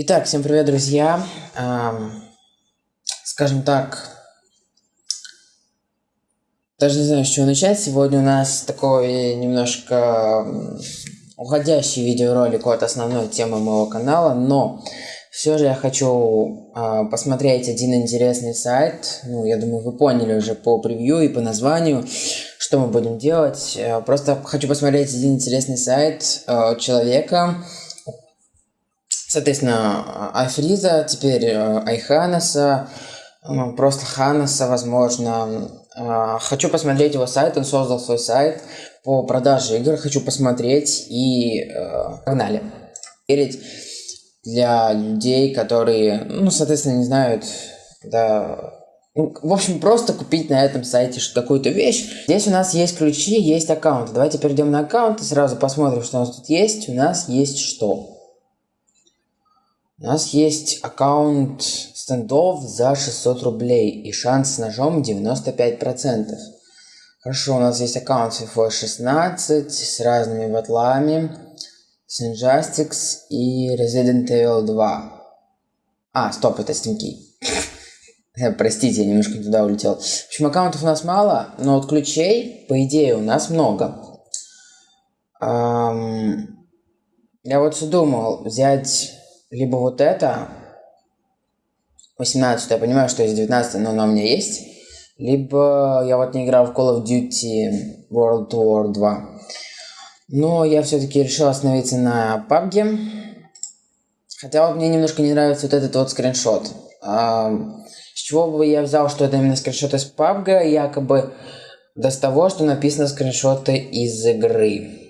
Итак, всем привет, друзья. Ам, скажем так, даже не знаю, с чего начать. Сегодня у нас такой немножко уходящий видеоролик от основной темы моего канала, но все же я хочу а, посмотреть один интересный сайт. Ну, я думаю, вы поняли уже по превью и по названию, что мы будем делать. Э, Просто хочу посмотреть один интересный сайт э, человека, Соответственно, Айфриза, теперь э, Айханаса, просто Ханаса, возможно. А, Хочу посмотреть его сайт, он создал свой сайт по продаже игр, хочу посмотреть и э, погнали. Верить для людей, которые, ну, соответственно, не знают, да, ну, в общем, просто купить на этом сайте какую-то вещь. Здесь у нас есть ключи, есть аккаунты. Давайте перейдем на аккаунт и сразу посмотрим, что у нас тут есть. У нас есть что? У нас есть аккаунт стендов за 600 рублей и шанс с ножом 95%. Хорошо, у нас есть аккаунт с FIFA 16 с разными батлами, с Injustice и Resident Evil 2. А, стоп, это Steam Простите, я немножко не туда улетел. В общем, аккаунтов у нас мало, но вот ключей, по идее, у нас много. Ам, я вот все думал взять либо вот это, 18 я понимаю, что есть 19 но она у меня есть. Либо я вот не играл в Call of Duty World War 2. Но я все-таки решил остановиться на PUBG. Хотя вот мне немножко не нравится вот этот вот скриншот. А, с чего бы я взял, что это именно скриншот из PUBG, якобы с того, что написано скриншоты из игры.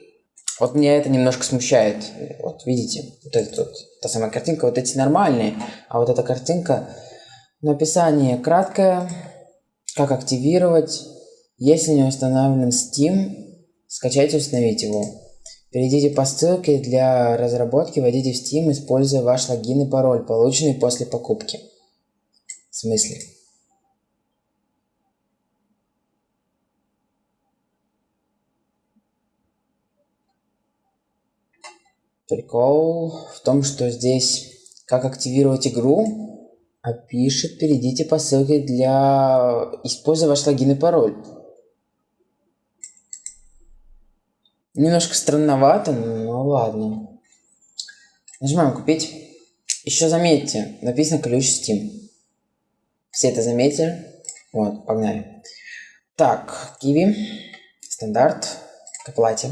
Вот меня это немножко смущает. Вот видите, вот эта вот, та самая картинка, вот эти нормальные, а вот эта картинка, написание краткое, как активировать, если не установлен Steam, скачайте и установите его. Перейдите по ссылке для разработки, войдите в Steam, используя ваш логин и пароль, полученный после покупки. В смысле? Прикол в том, что здесь как активировать игру, а пишет, перейдите по ссылке для используя ваш логин и пароль. Немножко странновато, но ладно. Нажимаем купить. Еще заметьте, написано ключ Steam. Все это заметили? Вот, погнали. Так, киви, стандарт, к оплате.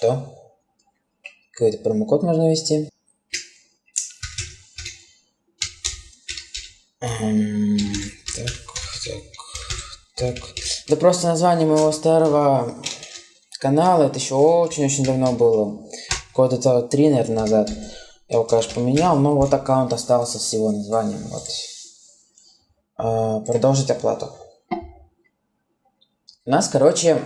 Что? Какой-то промокод можно ввести. Эм, Так, так, так. Да просто название моего старого канала, это еще очень-очень давно было. Года три, наверное, назад. Я его, конечно, поменял, но вот аккаунт остался с его названием. Вот. А, продолжить оплату. У нас, короче,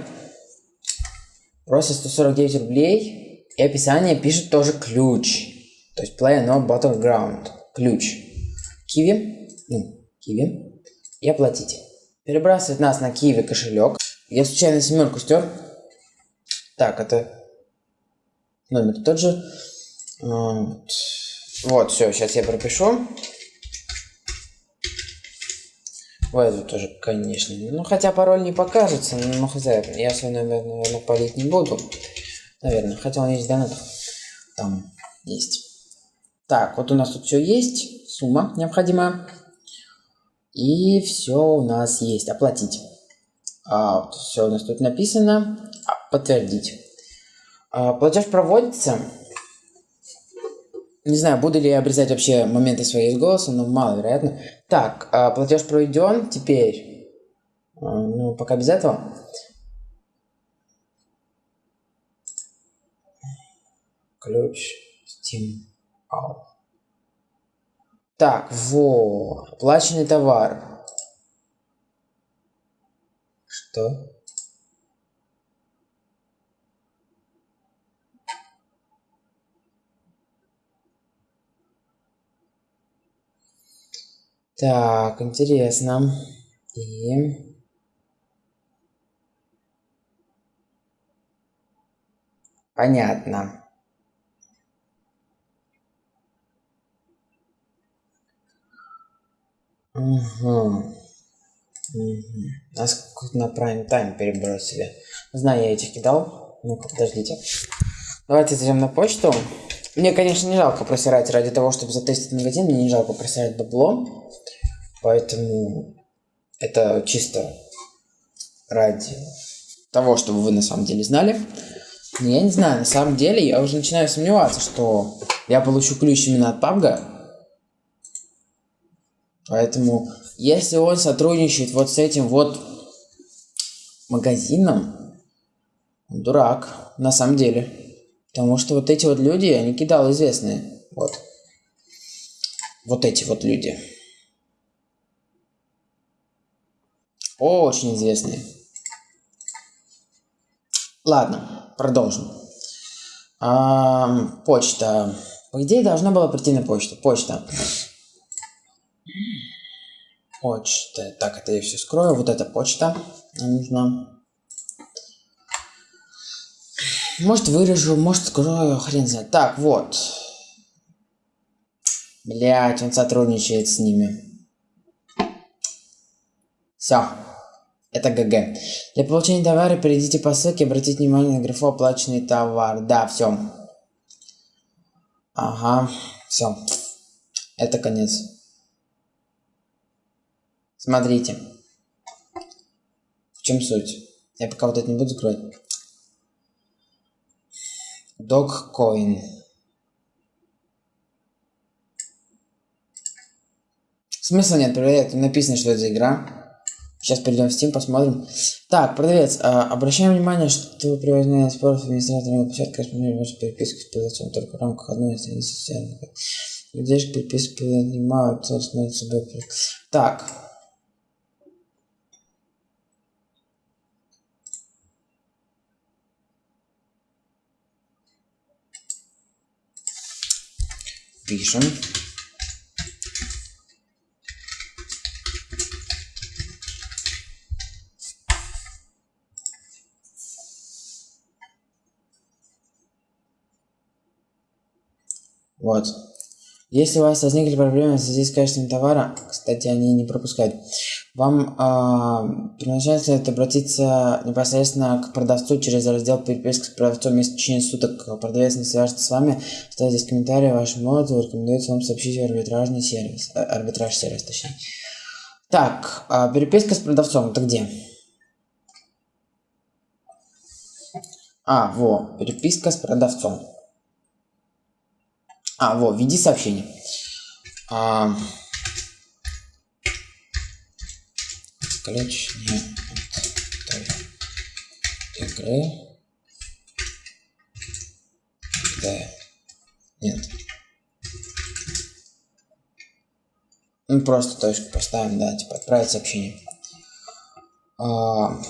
просит 149 рублей, и описание пишет тоже ключ. То есть Play No Battleground. Ключ. Киви. Ну, Киви. И оплатите. Перебрасывает нас на Киви кошелек. Я случайно семерку стер. Так, это номер тот же. Вот, вот все, сейчас я пропишу. В эту тоже, конечно. Ну, хотя пароль не покажется, но хз. Я свой номер, наверное, палить не буду. Наверное. Хотя он есть в донатах. Там есть. Так, вот у нас тут все есть. Сумма необходимая. И все у нас есть. Оплатить. А, вот все у нас тут написано. А, подтвердить. А, платеж проводится. Не знаю, буду ли я обрезать вообще моменты своей из голоса, но маловероятно. Так, а, платеж проведен. Теперь, а, ну, пока без этого. Ключ Steam Out. Так, во, оплаченный товар. Что? Так, интересно. И... Понятно. Угу. Угу. Нас на прайм тайм перебросили. Знаю, я этих кидал. Ну-ка, подождите. Давайте зайдем на почту. Мне, конечно, не жалко просирать ради того, чтобы затестить магазин. Мне не жалко просирать бабло. Поэтому это чисто ради того, чтобы вы на самом деле знали. Но я не знаю, на самом деле я уже начинаю сомневаться, что я получу ключ именно от PUBG. Поэтому, если он сотрудничает вот с этим вот магазином, он дурак, на самом деле. Потому что вот эти вот люди, они кидалы известные. Вот. Вот эти вот люди. Очень известные. Ладно, продолжим. А, почта. По идее, должна была прийти на почту. Почта. Почта. Так, это я все скрою. Вот эта почта. Нам нужна. Может вырежу, может скрою, хрен знает. Так, вот. Блять, он сотрудничает с ними. Все. Это ГГ. Для получения товара перейдите по ссылке, обратите внимание на графу оплаченный товар. Да, все. Ага, все. Это конец. Смотрите. В чем суть? Я пока вот это не буду закрывать. Dogcoin. Смысла нет проверять, написано, что это игра. Сейчас перейдем в Steam, посмотрим. Так, продавец, а, обращаем внимание, что при возникновении споров администраторной площадки распределяет вашу переписку с продавцом только в рамках одной из страниц социальных. Людей переписку принимают, собственно, себе. Так. Пишем. Вот. Если у вас возникли проблемы в связи с качеством товара, кстати, они не пропускают, вам э, первоначально следует обратиться непосредственно к продавцу через раздел переписки с продавцом в течение суток. Продавец не свяжется с вами, ставит здесь комментарии вашему отзыву, рекомендуется вам сообщить арбитражный сервис, э, арбитраж сервис, точнее. Так, э, переписка с продавцом, это где? А, во, переписка с продавцом. А, вот, введи сообщение. А... Ключ не от игры. Да. Нет. Ну, просто точку поставим, да, типа отправить сообщение. А...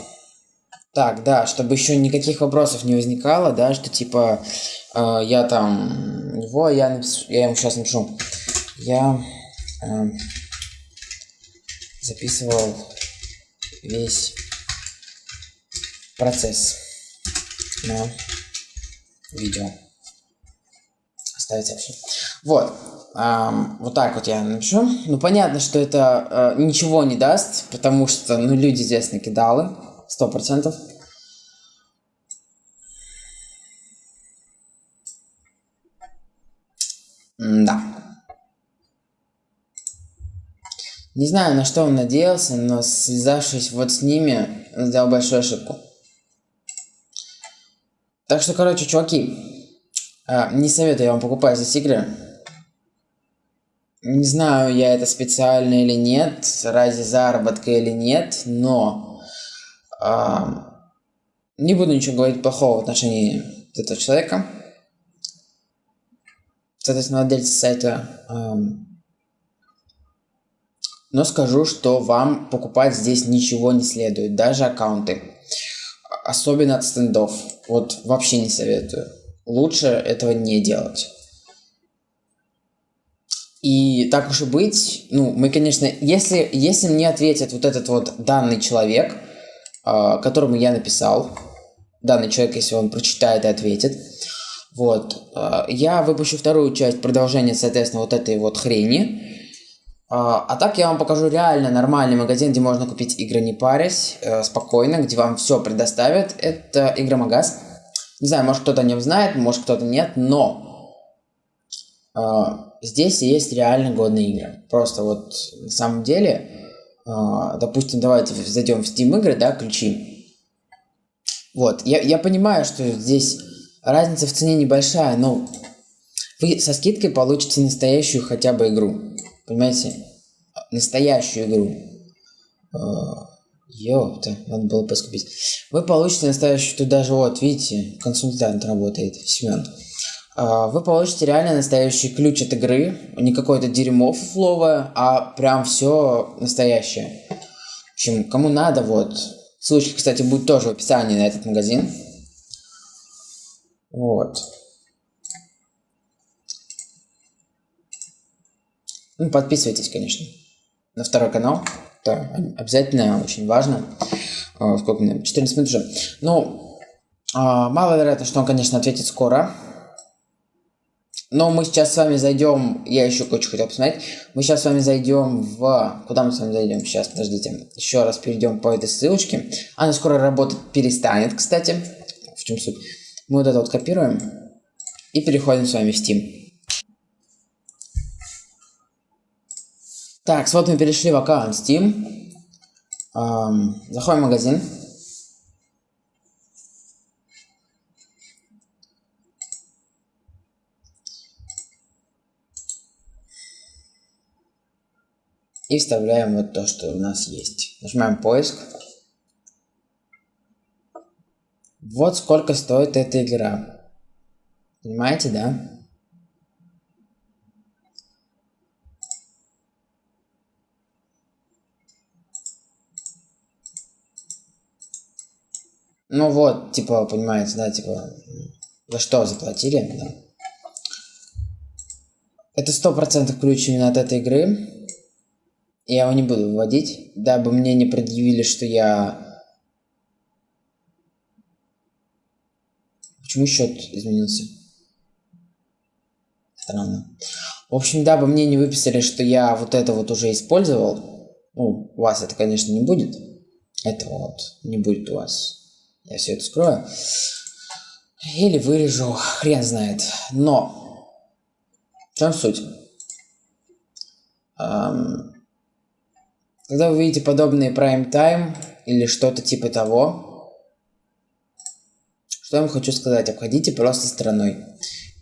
Так, да, чтобы еще никаких вопросов не возникало, да, что типа э, я там него, я, напишу, я ему сейчас напишу. Я э, записывал весь процесс на видео. Оставить сообщение. Вот. Um, вот так вот я напишу. Ну, понятно, что это uh, ничего не даст, потому что, ну, люди здесь накидалы. Сто процентов. Не знаю, на что он надеялся, но связавшись вот с ними, сделал большую ошибку. Так что, короче, чуваки, а, не советую вам покупать здесь игры. Не знаю, я это специально или нет, ради заработка или нет, но а, не буду ничего говорить плохого в отношении этого человека соответственно, владельца сайта. Но скажу, что вам покупать здесь ничего не следует, даже аккаунты. Особенно от стендов. Вот вообще не советую. Лучше этого не делать. И так уж и быть, ну, мы, конечно, если, если мне ответит вот этот вот данный человек, э, которому я написал, данный человек, если он прочитает и ответит. Вот. Э, я выпущу вторую часть продолжения, соответственно, вот этой вот хрени. А, а так я вам покажу реально нормальный магазин, где можно купить игры не парясь, э, спокойно, где вам все предоставят. Это Игромагаз. Не знаю, может кто-то не знает, может кто-то нет, но э, здесь есть реально годные игры. Просто вот на самом деле, э, допустим, давайте зайдем в Steam игры, да, ключи. Вот, я, я понимаю, что здесь разница в цене небольшая, но вы со скидкой получите настоящую хотя бы игру. Понимаете? Настоящую игру. А, ёпта, надо было поскупить. Вы получите настоящую, тут даже вот, видите, консультант работает, Семен. А, вы получите реально настоящий ключ от игры, не какое-то дерьмо фловое, а прям все настоящее. В общем, кому надо, вот. Ссылочка, кстати, будет тоже в описании на этот магазин. Вот. Ну, подписывайтесь, конечно, на второй канал. Это обязательно очень важно. А, сколько мне? 14 минут уже. Ну, а, маловероятно, что он, конечно, ответит скоро. Но мы сейчас с вами зайдем, я еще кое-что хотел посмотреть. Мы сейчас с вами зайдем в... Куда мы с вами зайдем? Сейчас, подождите. Еще раз перейдем по этой ссылочке. Она скоро работать перестанет, кстати. В чем суть? Мы вот это вот копируем и переходим с вами в Steam. Так, вот мы перешли в аккаунт Steam. Эм, заходим в магазин. И вставляем вот то, что у нас есть. Нажимаем поиск. Вот сколько стоит эта игра. Понимаете, да? Ну вот, типа, понимаете, да, типа, за что заплатили, да. Это сто процентов ключ именно от этой игры. Я его не буду выводить, дабы мне не предъявили, что я... Почему счет изменился? Странно. В общем, дабы мне не выписали, что я вот это вот уже использовал. Ну, у вас это, конечно, не будет. Это вот не будет у вас. Я все это скрою. Или вырежу, хрен знает. Но, в чем суть? Эм, когда вы видите подобные prime time или что-то типа того, что я вам хочу сказать, обходите просто стороной.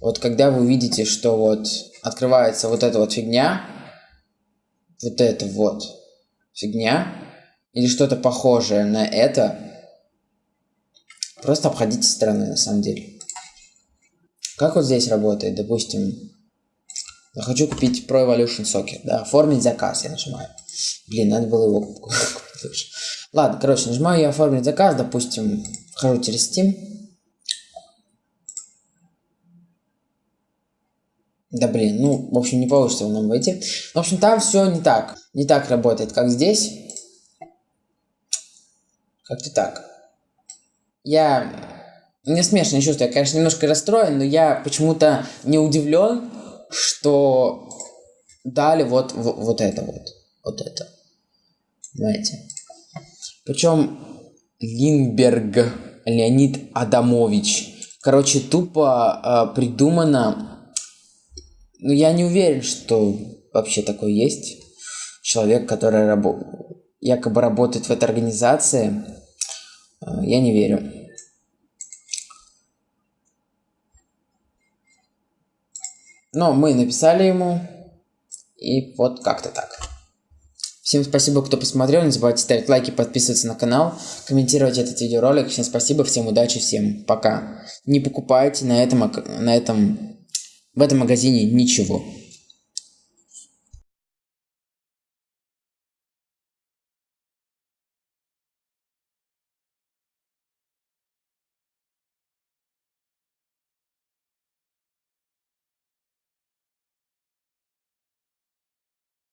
Вот когда вы видите, что вот открывается вот эта вот фигня, вот это вот фигня, или что-то похожее на это, Просто обходите стороны, на самом деле. Как вот здесь работает, допустим, я хочу купить Pro Evolution Soccer, да, оформить заказ, я нажимаю. Блин, надо было его купить. Ладно, короче, нажимаю я оформить заказ, допустим, вхожу через Steam. Да блин, ну, в общем, не получится нам войти. В общем, там все не так. Не так работает, как здесь. Как-то так я... Мне смешное чувство, я, конечно, немножко расстроен, но я почему-то не удивлен, что дали вот, вот, вот это вот. Вот это. Знаете. Причем Линберг Леонид Адамович. Короче, тупо э, придумано. Ну, я не уверен, что вообще такой есть человек, который рабо якобы работает в этой организации. Э, я не верю. Но мы написали ему, и вот как-то так. Всем спасибо, кто посмотрел. Не забывайте ставить лайки, подписываться на канал, комментировать этот видеоролик. Всем спасибо, всем удачи, всем пока. Не покупайте на этом, на этом, в этом магазине ничего.